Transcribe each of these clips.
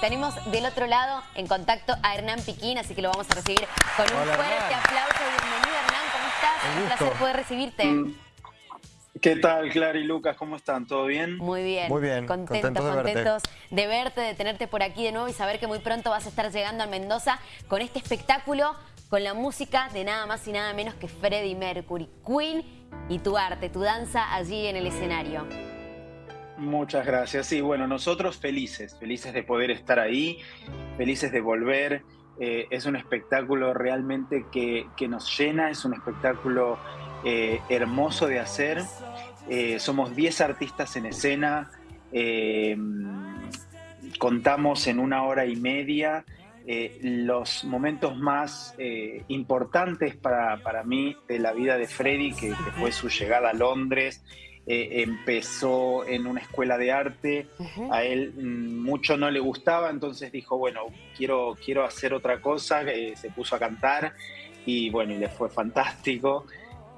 Tenemos del otro lado en contacto a Hernán Piquín, así que lo vamos a recibir con un fuerte aplauso. Bienvenido Hernán, ¿cómo estás? Un, un placer poder recibirte. Mm. ¿Qué tal, Clara y Lucas? ¿Cómo están? ¿Todo bien? Muy bien. Muy bien. Contentos, contentos, de, verte. de tenerte por aquí de nuevo y saber que muy pronto vas a estar llegando a Mendoza con este espectáculo, con la música de nada más y nada menos que Freddie Mercury, Queen y tu arte, tu danza allí en el escenario. Muchas gracias. Sí, bueno, nosotros felices, felices de poder estar ahí, felices de volver. Eh, es un espectáculo realmente que, nos llena, es un espectáculo eh, hermoso de hacer. Eh, somos 10 artistas en escena, contamos en una hora y media los momentos más importantes para, para, mí de la vida de Freddy, que, que fue su llegada a Londres, eh, empezó en una escuela de arte, a él mm, mucho no le gustaba, entonces dijo, bueno, quiero, quiero hacer otra cosa, eh, se puso a cantar y bueno, y le fue fantástico.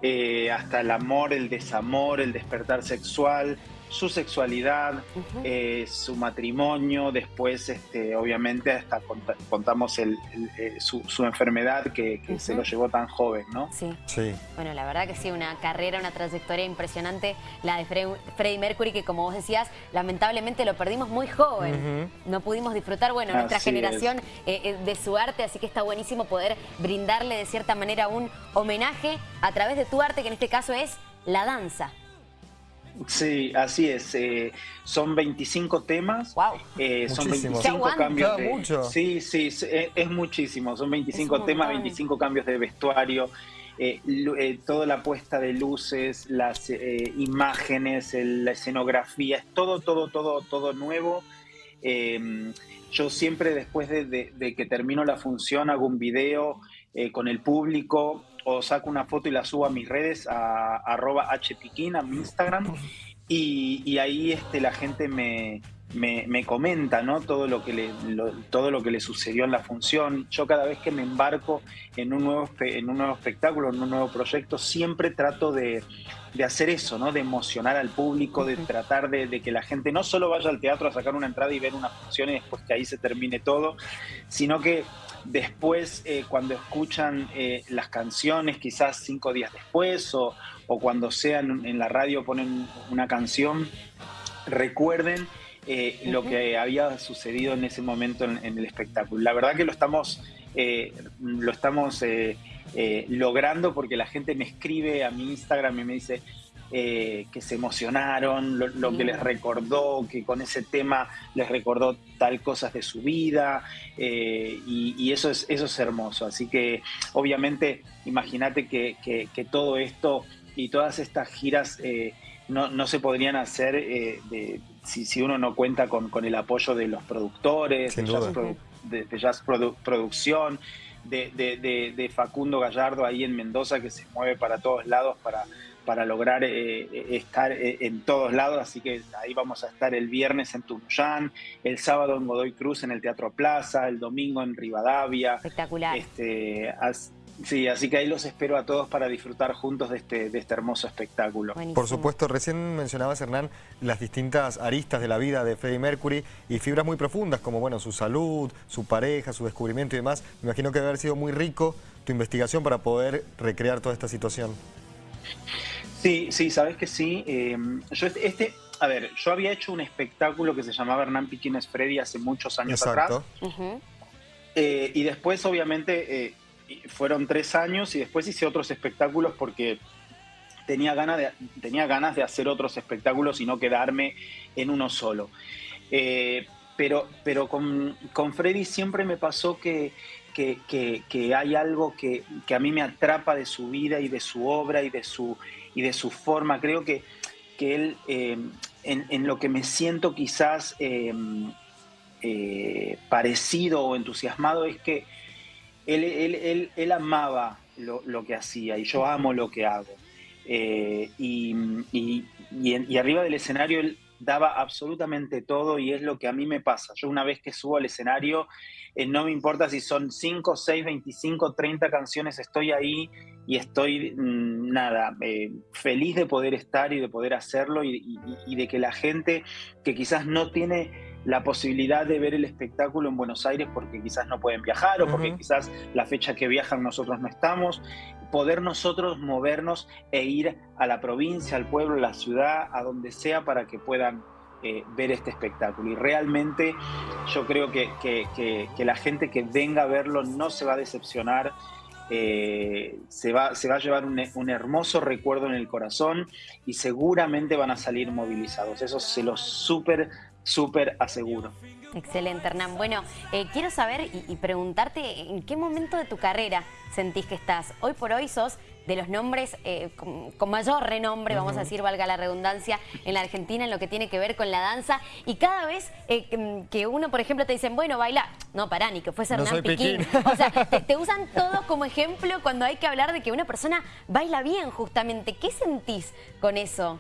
Eh, hasta el amor, el desamor, el despertar sexual, su sexualidad, eh, su matrimonio, después este, obviamente hasta contamos el, eh, su, enfermedad que, se lo llevó tan joven, ¿no? Sí. sí. Bueno, la verdad que sí, una carrera, una trayectoria impresionante, la de Freddie Mercury, que como vos decías, lamentablemente lo perdimos muy joven. No pudimos disfrutar, bueno, nuestra generación eh, de su arte, así que está buenísimo poder brindarle de cierta manera un homenaje a través de tu arte, que en este caso es la danza. Sí, así es. Eh, son 25 temas. Wow. Eh, son 25 cambios. De, Sí, sí, es, muchísimo. Son 25 temas, 25 cambios de vestuario. Eh, toda la puesta de luces, las imágenes, la escenografía, es todo, todo, todo, todo nuevo. yo siempre después de, que termino la función hago un video con el público o saco una foto y la subo a mis redes, a, arroba hpiquín, a mi Instagram, y, ahí este, la gente me, me, comenta ¿no? todo, lo que le, todo lo que le sucedió en la función. Yo cada vez que me embarco en un nuevo, en un nuevo espectáculo, en un nuevo proyecto, siempre trato de, de hacer eso, ¿no? de emocionar al público, de tratar de, de, que la gente no solo vaya al teatro a sacar una entrada y ver una función y después que ahí se termine todo, sino que Después, eh, cuando escuchan eh, las canciones, quizás cinco días después, o, cuando sean en la radio ponen una canción, recuerden eh, lo que había sucedido en ese momento en, el espectáculo. La verdad que lo estamos, lo estamos logrando porque la gente me escribe a mi Instagram y me dice, eh, que se emocionaron, lo, que les recordó, que con ese tema les recordó tal cosas de su vida, eh, y, eso, es, eso es hermoso. Así que obviamente imagínate que, todo esto y todas estas giras eh, no, se podrían hacer de, si, uno no cuenta con, el apoyo de los productores, de Jazz, Producción, de, de, Facundo Gallardo ahí en Mendoza que se mueve para todos lados para para lograr eh, eh, estar eh, en todos lados, así que ahí vamos a estar el viernes en Tunuyán, el sábado en Godoy Cruz en el Teatro Plaza, el domingo en Rivadavia. Espectacular. Este, sí, así que ahí los espero a todos para disfrutar juntos de este, de este hermoso espectáculo. Por supuesto, recién mencionabas, Hernán, las distintas aristas de la vida de Freddie Mercury y fibras muy profundas, como bueno, su salud, su pareja, su descubrimiento y demás. Me imagino que debe haber sido muy rico tu investigación para poder recrear toda esta situación. Sí, sí, sabes que sí. Em, yo este, este, a ver, yo había hecho un espectáculo que se llamaba Hernán Piquines Freddy hace muchos años atrás. Eh, y después, obviamente, eh, fueron tres años y después hice otros espectáculos porque tenía ganas de, tenía ganas de hacer otros espectáculos y no quedarme en uno solo. Eh, pero pero con, con Freddy siempre me pasó que que, hay algo que, a mí me atrapa de su vida y de su obra y de su, y de su forma. Creo que, que él, eh, en, lo que me siento quizás eh, parecido o entusiasmado, es que él, amaba lo, que hacía y yo amo lo que hago. y, y arriba del escenario él daba absolutamente todo y es lo que a mí me pasa. Yo una vez que subo al escenario, eh, no me importa si son 5, 6, 25, 30 canciones, estoy ahí y estoy, mm, nada, eh, feliz de poder estar y de poder hacerlo y, de que la gente que quizás no tiene la posibilidad de ver el espectáculo en Buenos Aires porque quizás no pueden viajar o porque quizás la fecha que viajan nosotros no estamos, poder nosotros movernos e ir a la provincia, al pueblo, a la ciudad, a donde sea para que puedan eh, ver este espectáculo. Y realmente yo creo que, que, la gente que venga a verlo no se va a decepcionar eh, se, va, se va a llevar un, hermoso recuerdo en el corazón y seguramente van a salir movilizados. Eso se lo súper, súper aseguro. Excelente, Hernán. Bueno, eh, quiero saber y, preguntarte en qué momento de tu carrera sentís que estás. Hoy por hoy sos de los nombres eh, con, mayor renombre, vamos a decir, valga la redundancia, en la Argentina en lo que tiene que ver con la danza. Y cada vez eh, que uno, por ejemplo, te dicen, bueno, baila, no, pará, ni que fuese Hernán Piquín. O sea, te, te, usan todos como ejemplo cuando hay que hablar de que una persona baila bien, justamente. ¿Qué sentís con eso?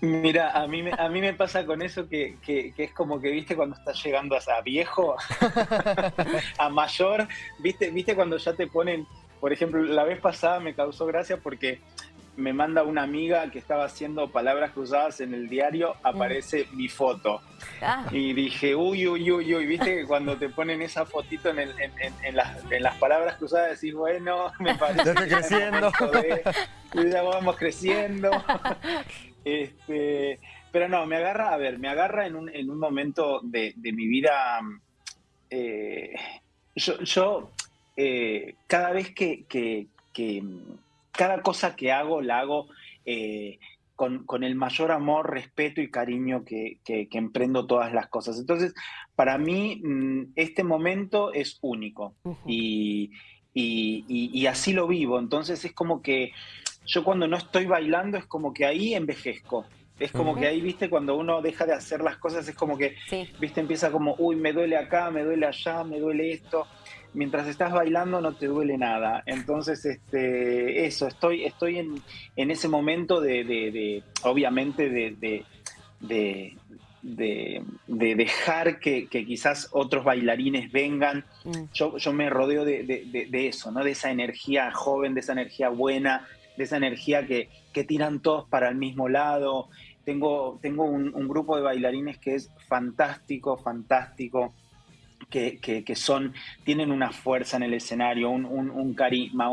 Mira, a mí, me, a mí me pasa con eso que, es como que, viste, cuando estás llegando a, viejo, a mayor, viste, viste cuando ya te ponen, por ejemplo, la vez pasada me causó gracia porque me manda una amiga que estaba haciendo palabras cruzadas en el diario, aparece mi foto. Ah. Y dije, uy, uy, uy, uy, viste que cuando te ponen esa fotito en, en, las, palabras cruzadas decís, bueno, me parece... Ya estoy creciendo. ya vamos creciendo. Este, pero no, me agarra, a ver, me agarra en un, en un momento de, mi vida. Eh, yo, eh, cada vez que, cada cosa que hago, la hago eh, con, el mayor amor, respeto y cariño que, emprendo todas las cosas. Entonces, para mí, mm, este momento es único y, y, así lo vivo. Entonces, es como que yo cuando no estoy bailando es como que ahí envejezco. Es como que ahí, viste, cuando uno deja de hacer las cosas, es como que, viste, empieza como, uy, me duele acá, me duele allá, me duele esto. Mientras estás bailando no te duele nada. Entonces, este, eso, estoy, estoy en, en ese momento de, obviamente, de, de, dejar que, quizás otros bailarines vengan. Mm. Yo, yo me rodeo de, eso, ¿no? De esa energía joven, de esa energía buena, de esa energía que, tiran todos para el mismo lado. Tengo, tengo un, grupo de bailarines que es fantástico, fantástico. Que, son, tienen una fuerza en el escenario, un, carisma,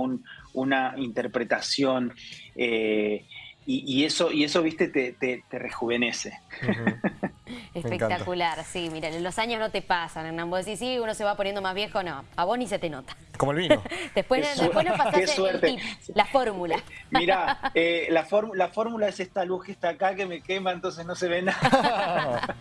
una interpretación. Eh, y, eso, y eso, viste, te, te, rejuvenece. Espectacular, sí, mira, los años no te pasan, Hernán. Vos decís, sí, uno se va poniendo más viejo, no, a vos ni se te nota. Como el vino. después, después nos pasaste el tip, la fórmula. Mira, eh, la, la fórmula es esta luz que está acá que me quema, entonces no se ve nada.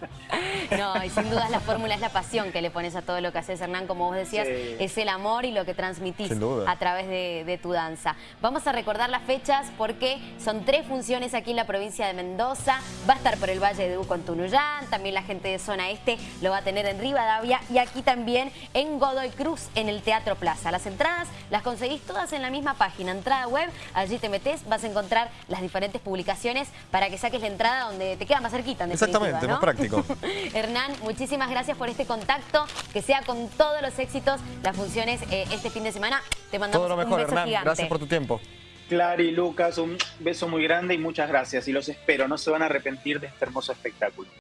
no, y sin duda la fórmula es la pasión que le pones a todo lo que haces, Hernán, como vos decías, es el amor y lo que transmitís a través de, de tu danza. Vamos a recordar las fechas porque son tres funciones aquí en la provincia de Mendoza, va a estar por el Valle de Uco en Tunuyán, también la gente de zona este lo va a tener en Rivadavia y aquí también en Godoy Cruz, en el Teatro Plaza. Las entradas las conseguís todas en la misma página, entrada web, allí te metes, vas a encontrar las diferentes publicaciones para que saques la entrada donde te queda más cerquita. Exactamente, más práctico. Hernán, muchísimas gracias por este contacto, que sea con todos los éxitos las funciones eh, este fin de semana. Te mandamos Todo lo mejor, Hernán. Gracias por tu tiempo. Clary, Lucas, un beso muy grande y muchas gracias. Y los espero, no se van a arrepentir de este hermoso espectáculo.